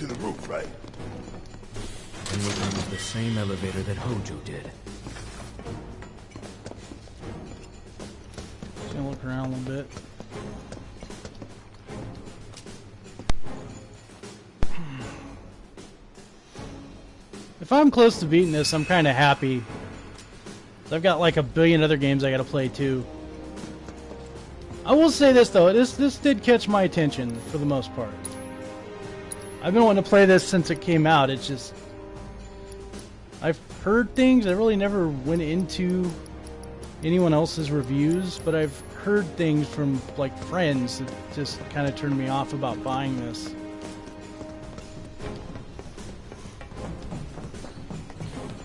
to the roof, right? And we're gonna use the same elevator that Hojo did. Just gonna look around a little bit. Hmm. If I'm close to beating this, I'm kind of happy. I've got like a billion other games I gotta play too. I will say this though, this this did catch my attention for the most part. I've been wanting to play this since it came out. It's just I've heard things. I really never went into anyone else's reviews, but I've heard things from like friends that just kind of turned me off about buying this.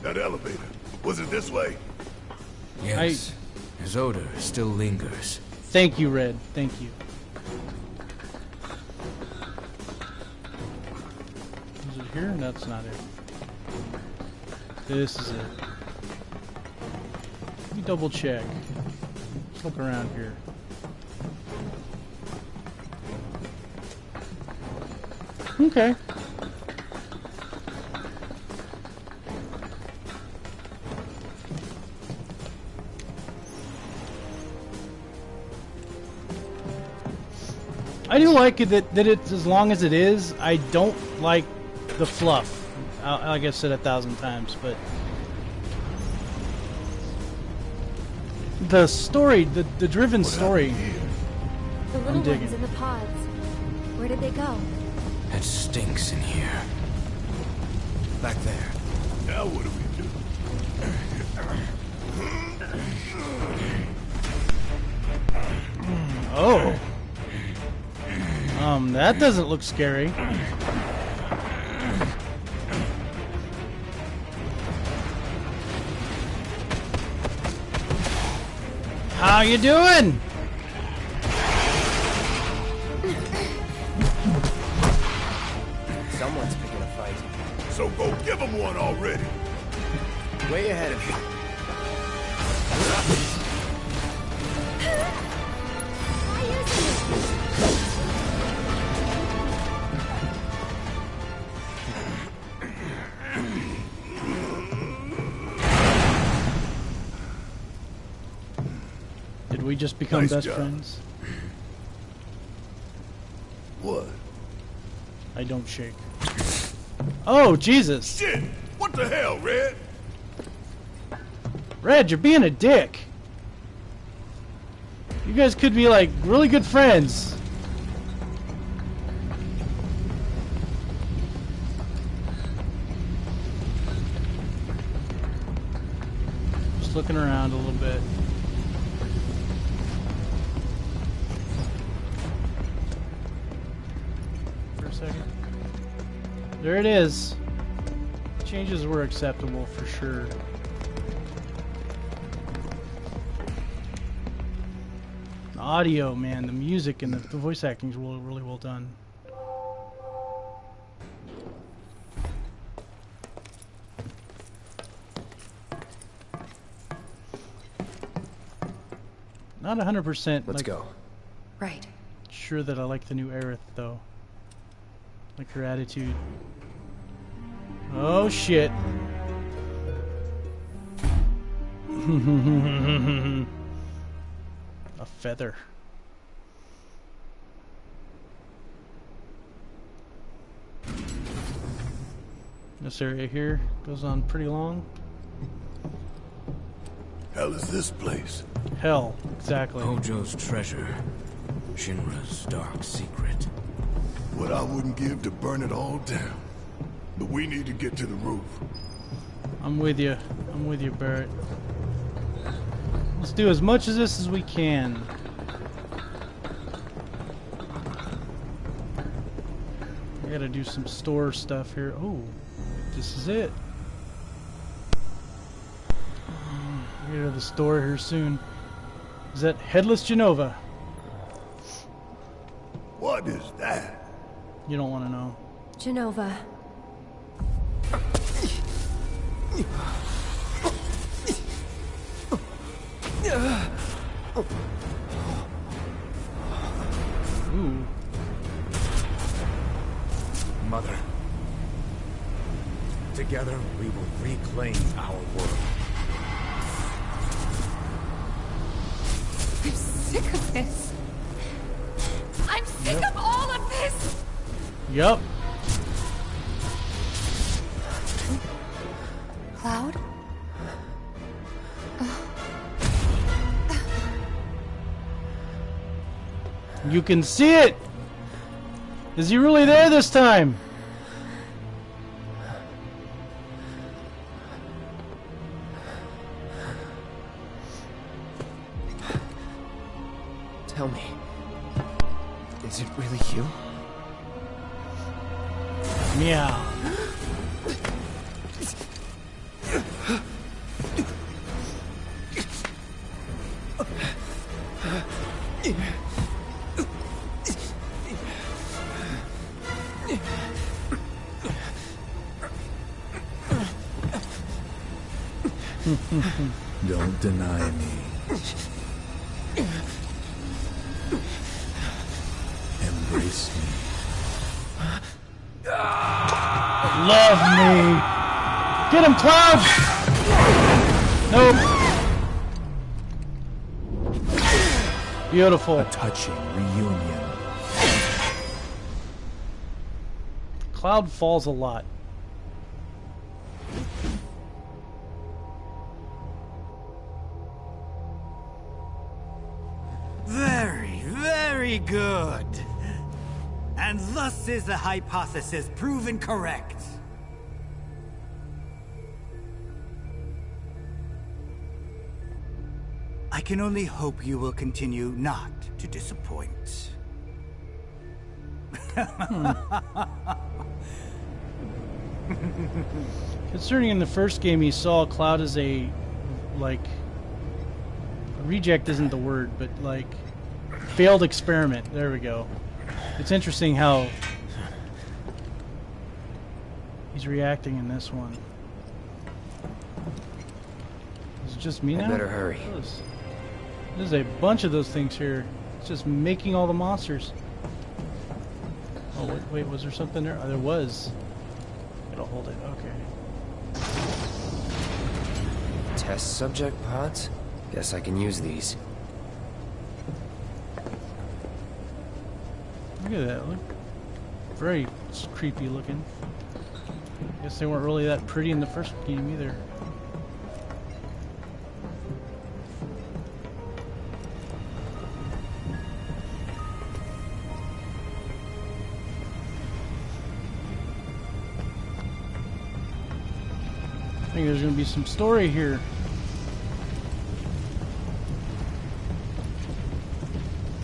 That elevator. Was it this way? Yes. His odor still lingers. Thank you, Red. Thank you. Here? That's not it. This is it. Let me double check. Let's look around here. Okay. I do like it that, that it's as long as it is. I don't like the fluff. I, like I said a thousand times, but the story, the the driven What story. happened here? The little digging. ones in the pods. Where did they go? It stinks in here. Back there. Now what do we do? Oh. Um, that doesn't look scary. How you doing? Someone's picking a fight. So go give him one already. Way ahead of you. Did we just become Nice best job. friends? What? I don't shake. Oh, Jesus. Shit! What the hell, Red? Red, you're being a dick. You guys could be like really good friends. Just looking around a little bit. There it is. Changes were acceptable for sure. The audio, man, the music and the, the voice acting is really, really well done. Not 100% Let's like, go. Right. sure that I like the new Aerith, though. Like her attitude. Oh, shit. A feather. This area here goes on pretty long. Hell is this place? Hell, exactly. Hojo's treasure. Shinra's dark secret. What I wouldn't give to burn it all down. But we need to get to the roof. I'm with you. I'm with you, Barret. Let's do as much of this as we can. I gotta do some store stuff here. Oh, this is it. Get to the store here soon. Is that Headless Jenova? What is that? You don't want to know. Jenova. Ooh. Mother. Together, we will reclaim our world. I'm sick of this. Yup. Cloud? You can see it! Is he really there this time? Don't deny me. Embrace me. Love me! Get him, Cloud! Nope. Beautiful. A touching reunion. Cloud falls a lot. Good. And thus is the hypothesis proven correct. I can only hope you will continue not to disappoint. Hmm. Concerning in the first game, he saw Cloud as a, like, reject isn't the word, but like, failed experiment. There we go. It's interesting how he's reacting in this one. Is it just me I now? better hurry. There's, there's a bunch of those things here. It's just making all the monsters. Oh, wait, wait was there something there? Oh, there was. It'll hold it. Okay. Test subject pods? Guess I can use these. Look at that. Look. Very creepy looking. Guess they weren't really that pretty in the first game either. I think there's gonna be some story here.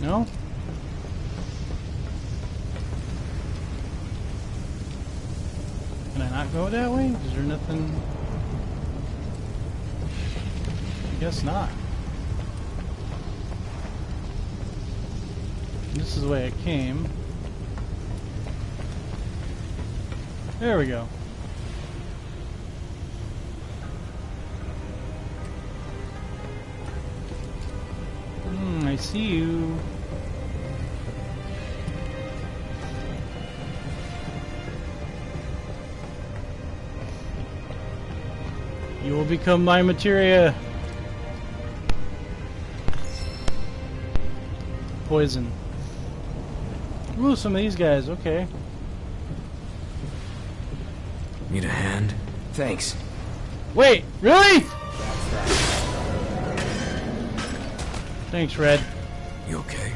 No? Can I not go that way? Is there nothing? I guess not. This is the way I came. There we go. Hmm, I see you. You will become my materia. Poison. Ooh, some of these guys, okay. Need a hand? Thanks. Wait, really? Thanks, Red. You okay?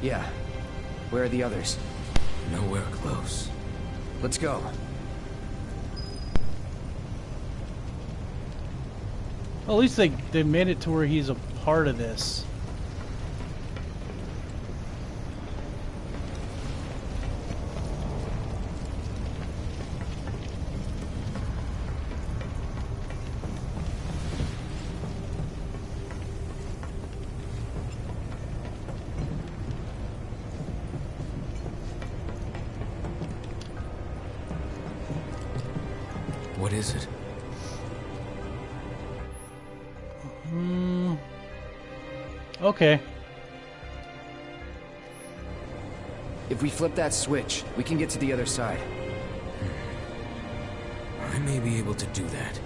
Yeah. Where are the others? Nowhere close. Let's go. Well, at least they, they made it to where he's a part of this. What is it? Okay. If we flip that switch, we can get to the other side. I may be able to do that.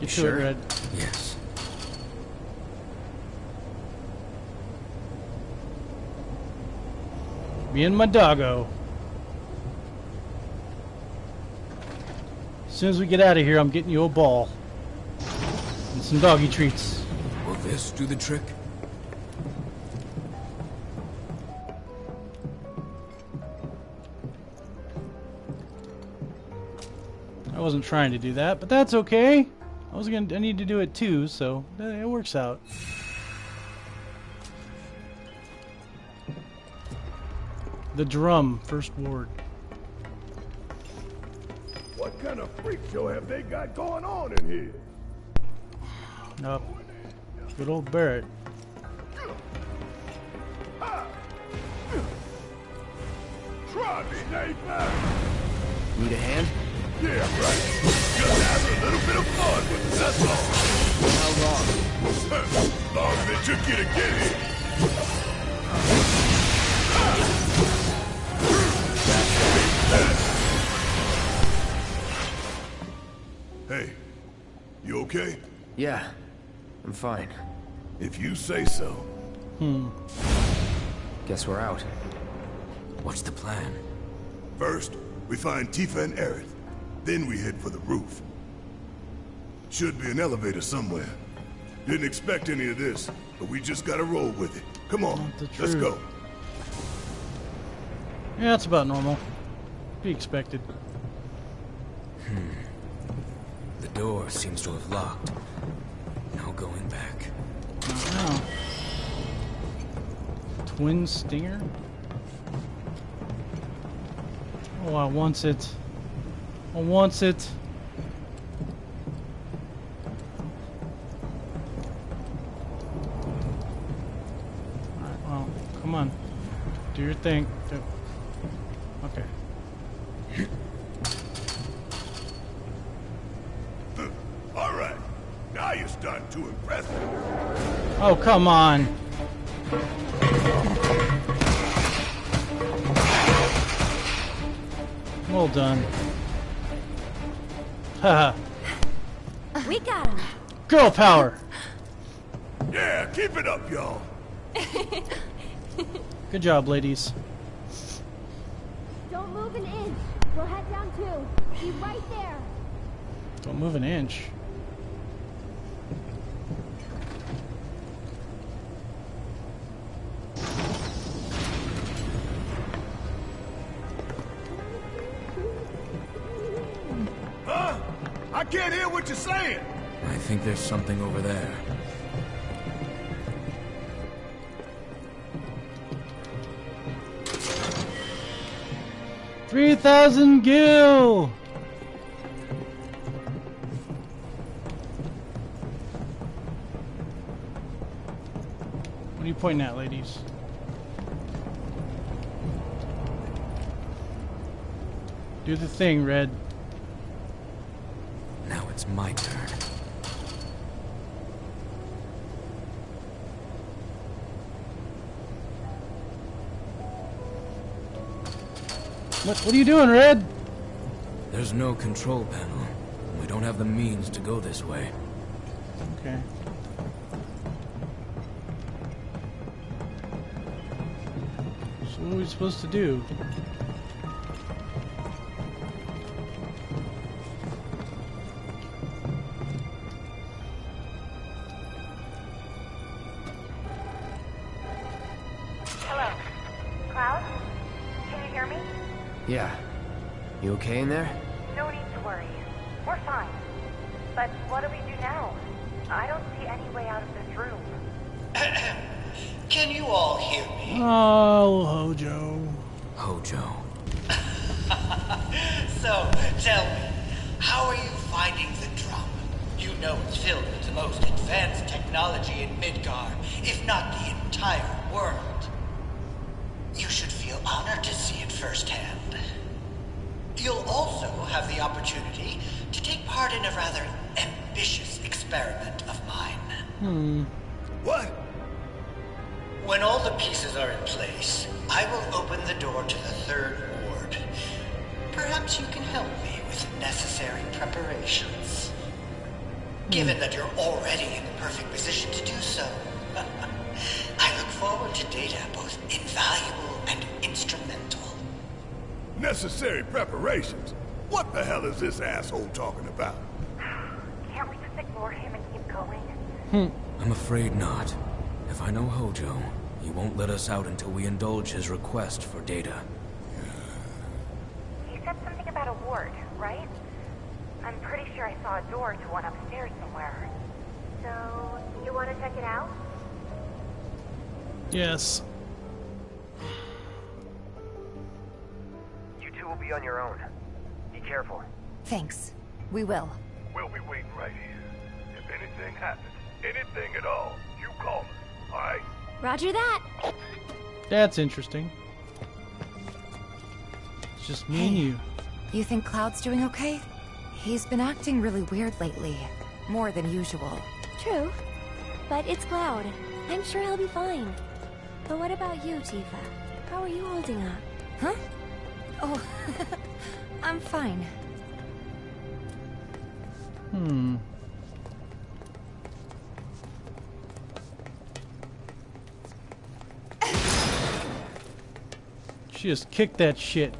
You to Sure. it, Red. Yes. Me and my doggo. As soon as we get out of here, I'm getting you a ball. And some doggy treats. Will this do the trick? I wasn't trying to do that, but that's okay. I was gonna. I need to do it too, so uh, it works out. The drum, first ward. What kind of freak show have they got going on in here? Up. Good old Barret. Try me, Nathan! Need a hand? Yeah, right. Just having a little bit of fun with it, that's all. How long? long as it took you to get here. Hey, you okay? Yeah, I'm fine. If you say so. Hmm. Guess we're out. What's the plan? First, we find Tifa and Aerith. Then we head for the roof. Should be an elevator somewhere. Didn't expect any of this, but we just gotta roll with it. Come on, let's go. Yeah, that's about normal. Be expected. Hmm. The door seems to have locked. No going back. Oh. Twin Stinger? Oh, I wants it. I wants it. Alright, well, come on. Do your thing. Do- Okay. All right, now you're starting to impress me. Oh, come on. Well done. Haha. We got him. Girl power. Yeah, keep it up, y'all. Good job, ladies. Don't move an inch. We'll head down too. Be right there. Don't move an inch. I can't hear what you're saying. I think there's something over there. Three thousand gil. What are you pointing at, ladies? Do the thing, Red. It's my turn. What, what are you doing, Red? There's no control panel. We don't have the means to go this way. Okay. So what are we supposed to do? Yeah. You okay in there? No need to worry. We're fine. But what do we do now? I don't see any way out of this room. Can you all hear me? Oh, Hojo. Hojo. So, tell me, how are you finding the drum? You know it's filled with the most advanced technology in Midgar, if not the entire world. You should feel honored to see it firsthand. You'll also have the opportunity to take part in a rather ambitious experiment of mine. Hmm. What? When all the pieces are in place, I will open the door to the third ward. Perhaps you can help me with necessary preparations. Given that you're already in the perfect position to do so. I look forward to data both invaluable and instrumental. Necessary preparations? What the hell is this asshole talking about? Can't we just ignore him and keep going? Hmm. I'm afraid not. If I know Hojo, he won't let us out until we indulge his request for data. He said something about a ward, right? I'm pretty sure I saw a door to one upstairs somewhere. So, you want to check it out? Yes. Will be on your own. Be careful. Thanks. We will. We'll be waiting right here. If anything happens, anything at all, you call us, alright? Roger that. That's interesting. It's just me and you. You think Cloud's doing okay? He's been acting really weird lately. More than usual. True. But it's Cloud. I'm sure he'll be fine. But what about you, Tifa? How are you holding up? Huh? Oh, I'm fine. Hmm. She just kicked that shit.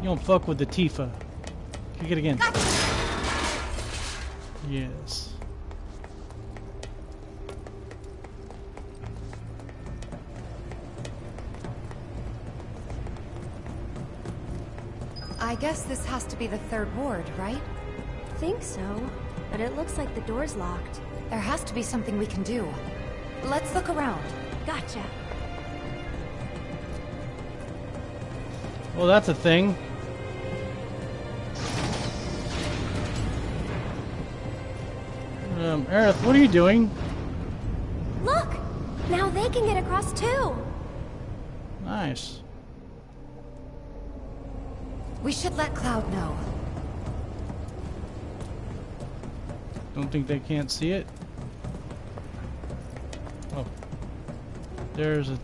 You don't fuck with the Tifa. Kick it again. Yes. I guess this has to be the third ward, right? Think so. But it looks like the door's locked. There has to be something we can do. Let's look around. Gotcha. Well, that's a thing. Um, Aerith, what are you doing? Look! Now they can get across too! Nice. We should let Cloud know. Don't think they can't see it. Oh. There's a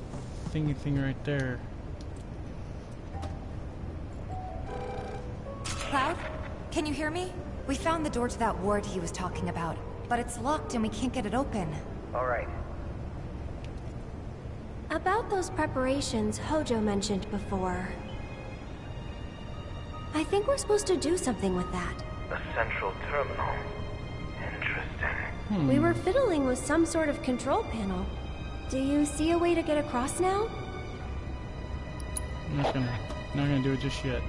thingy thing right there. Cloud? Can you hear me? We found the door to that ward he was talking about, but it's locked and we can't get it open. Alright. About those preparations Hojo mentioned before. I think we're supposed to do something with that. A central terminal. Interesting. Hmm. We were fiddling with some sort of control panel. Do you see a way to get across now? I'm not gonna, not gonna do it just yet.